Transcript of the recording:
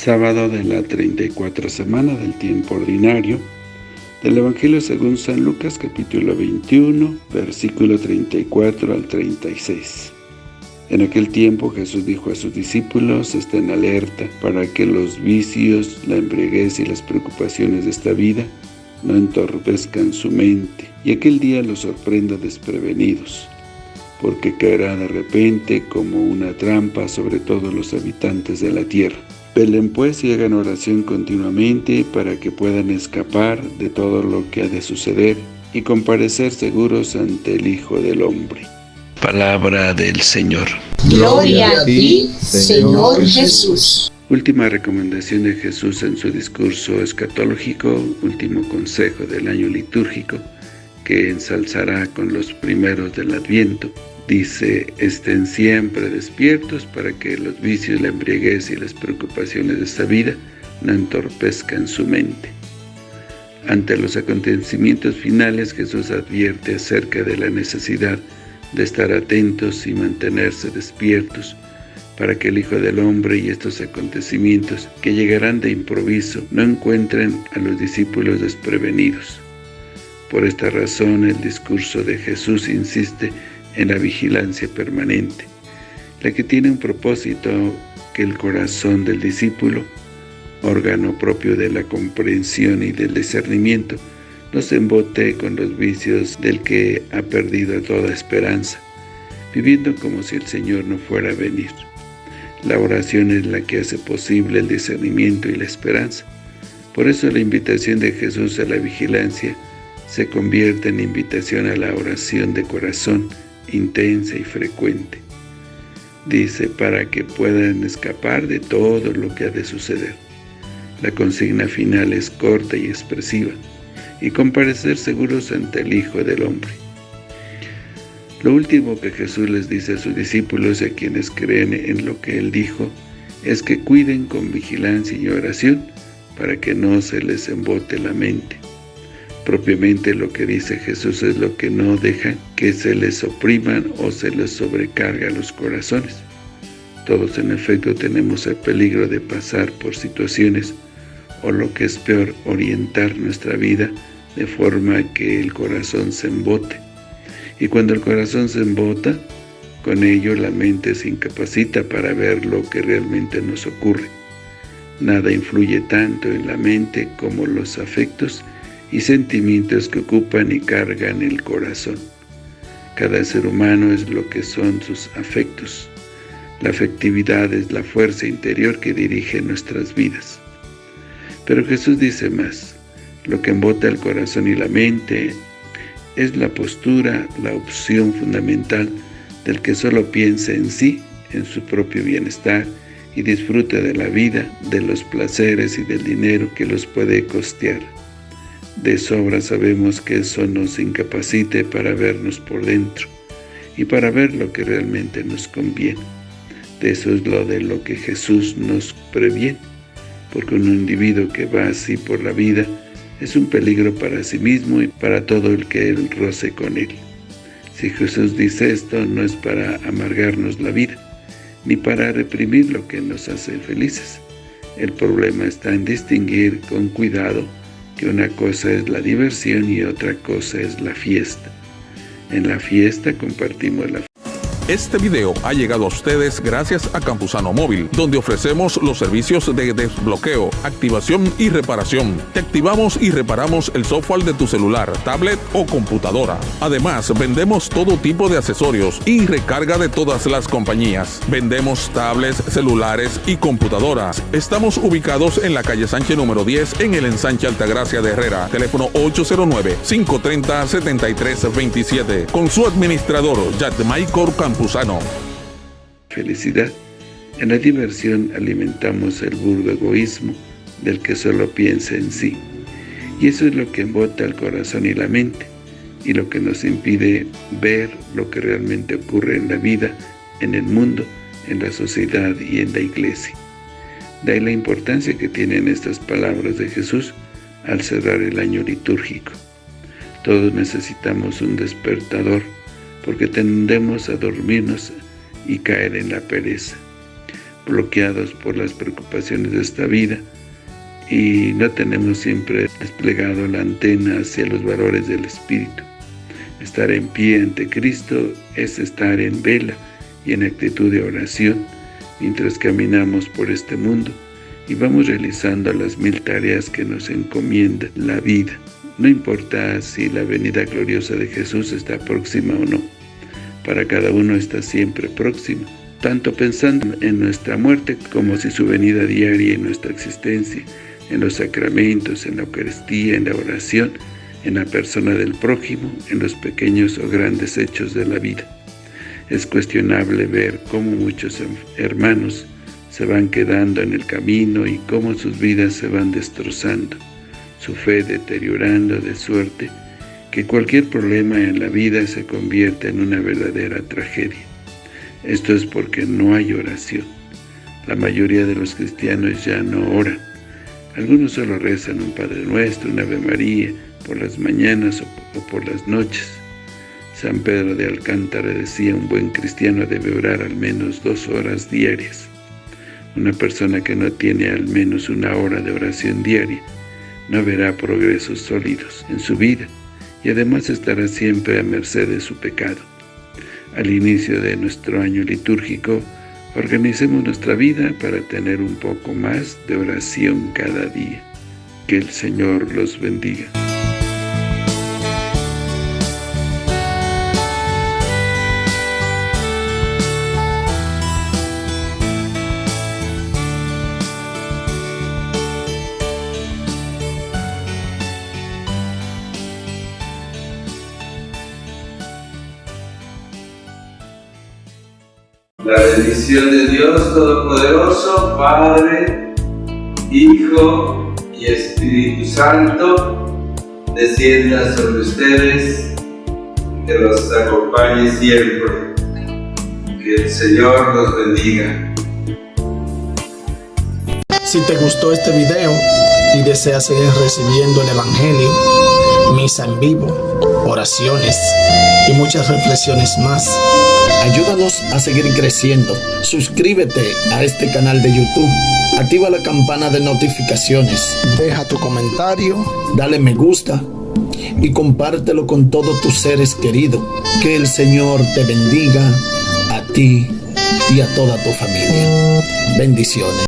sábado de la 34 semana del tiempo ordinario, del Evangelio según San Lucas capítulo 21, versículo 34 al 36. En aquel tiempo Jesús dijo a sus discípulos, estén alerta para que los vicios, la embriaguez y las preocupaciones de esta vida no entorpezcan su mente, y aquel día los sorprenda desprevenidos, porque caerá de repente como una trampa sobre todos los habitantes de la tierra. Velen pues y hagan oración continuamente para que puedan escapar de todo lo que ha de suceder y comparecer seguros ante el Hijo del Hombre. Palabra del Señor. Gloria a ti, Señor Jesús. Última recomendación de Jesús en su discurso escatológico, último consejo del año litúrgico, que ensalzará con los primeros del Adviento. Dice, estén siempre despiertos para que los vicios, la embriaguez y las preocupaciones de esta vida no entorpezcan su mente. Ante los acontecimientos finales, Jesús advierte acerca de la necesidad de estar atentos y mantenerse despiertos, para que el Hijo del Hombre y estos acontecimientos que llegarán de improviso no encuentren a los discípulos desprevenidos. Por esta razón el discurso de Jesús insiste en la vigilancia permanente, la que tiene un propósito que el corazón del discípulo, órgano propio de la comprensión y del discernimiento, no se embote con los vicios del que ha perdido toda esperanza, viviendo como si el Señor no fuera a venir. La oración es la que hace posible el discernimiento y la esperanza. Por eso la invitación de Jesús a la vigilancia se convierte en invitación a la oración de corazón intensa y frecuente. Dice, para que puedan escapar de todo lo que ha de suceder. La consigna final es corta y expresiva, y comparecer seguros ante el Hijo del Hombre. Lo último que Jesús les dice a sus discípulos y a quienes creen en lo que Él dijo, es que cuiden con vigilancia y oración para que no se les embote la mente. Propiamente lo que dice Jesús es lo que no deja que se les opriman o se les sobrecarga los corazones. Todos en efecto tenemos el peligro de pasar por situaciones o lo que es peor, orientar nuestra vida de forma que el corazón se embote y cuando el corazón se embota, con ello la mente se incapacita para ver lo que realmente nos ocurre. Nada influye tanto en la mente como los afectos y sentimientos que ocupan y cargan el corazón. Cada ser humano es lo que son sus afectos. La afectividad es la fuerza interior que dirige nuestras vidas. Pero Jesús dice más, lo que embota el corazón y la mente es la postura, la opción fundamental del que solo piensa en sí, en su propio bienestar, y disfruta de la vida, de los placeres y del dinero que los puede costear. De sobra sabemos que eso nos incapacite para vernos por dentro y para ver lo que realmente nos conviene. De eso es lo de lo que Jesús nos previene, porque un individuo que va así por la vida es un peligro para sí mismo y para todo el que él roce con él. Si Jesús dice esto, no es para amargarnos la vida, ni para reprimir lo que nos hace felices. El problema está en distinguir con cuidado que una cosa es la diversión y otra cosa es la fiesta. En la fiesta compartimos la este video ha llegado a ustedes gracias a Campusano Móvil, donde ofrecemos los servicios de desbloqueo, activación y reparación. Te activamos y reparamos el software de tu celular, tablet o computadora. Además, vendemos todo tipo de accesorios y recarga de todas las compañías. Vendemos tablets, celulares y computadoras. Estamos ubicados en la calle Sánchez número 10 en el ensanche Altagracia de Herrera. Teléfono 809-530-7327. Con su administrador, Maicor Felicidad. En la diversión alimentamos el burdo egoísmo del que solo piensa en sí. Y eso es lo que embota el corazón y la mente, y lo que nos impide ver lo que realmente ocurre en la vida, en el mundo, en la sociedad y en la iglesia. De ahí la importancia que tienen estas palabras de Jesús al cerrar el año litúrgico. Todos necesitamos un despertador, porque tendemos a dormirnos y caer en la pereza. bloqueados por las preocupaciones de esta vida y no tenemos siempre desplegado la antena hacia los valores del Espíritu. Estar en pie ante Cristo es estar en vela y en actitud de oración mientras caminamos por este mundo y vamos realizando las mil tareas que nos encomienda la vida. No importa si la venida gloriosa de Jesús está próxima o no. Para cada uno está siempre próxima, tanto pensando en nuestra muerte como si su venida diaria en nuestra existencia, en los sacramentos, en la Eucaristía, en la oración, en la persona del prójimo, en los pequeños o grandes hechos de la vida. Es cuestionable ver cómo muchos hermanos se van quedando en el camino y cómo sus vidas se van destrozando, su fe deteriorando de suerte que cualquier problema en la vida se convierte en una verdadera tragedia. Esto es porque no hay oración. La mayoría de los cristianos ya no oran. Algunos solo rezan un Padre Nuestro, una Ave María, por las mañanas o por las noches. San Pedro de Alcántara decía, un buen cristiano debe orar al menos dos horas diarias. Una persona que no tiene al menos una hora de oración diaria no verá progresos sólidos en su vida y además estará siempre a merced de su pecado. Al inicio de nuestro año litúrgico, organicemos nuestra vida para tener un poco más de oración cada día. Que el Señor los bendiga. La bendición de Dios Todopoderoso, Padre, Hijo y Espíritu Santo, descienda sobre ustedes, que los acompañe siempre. Que el Señor los bendiga. Si te gustó este video y deseas seguir recibiendo el Evangelio, misa en vivo, oraciones y muchas reflexiones más, Ayúdanos a seguir creciendo. Suscríbete a este canal de YouTube. Activa la campana de notificaciones. Deja tu comentario. Dale me gusta. Y compártelo con todos tus seres queridos. Que el Señor te bendiga a ti y a toda tu familia. Bendiciones.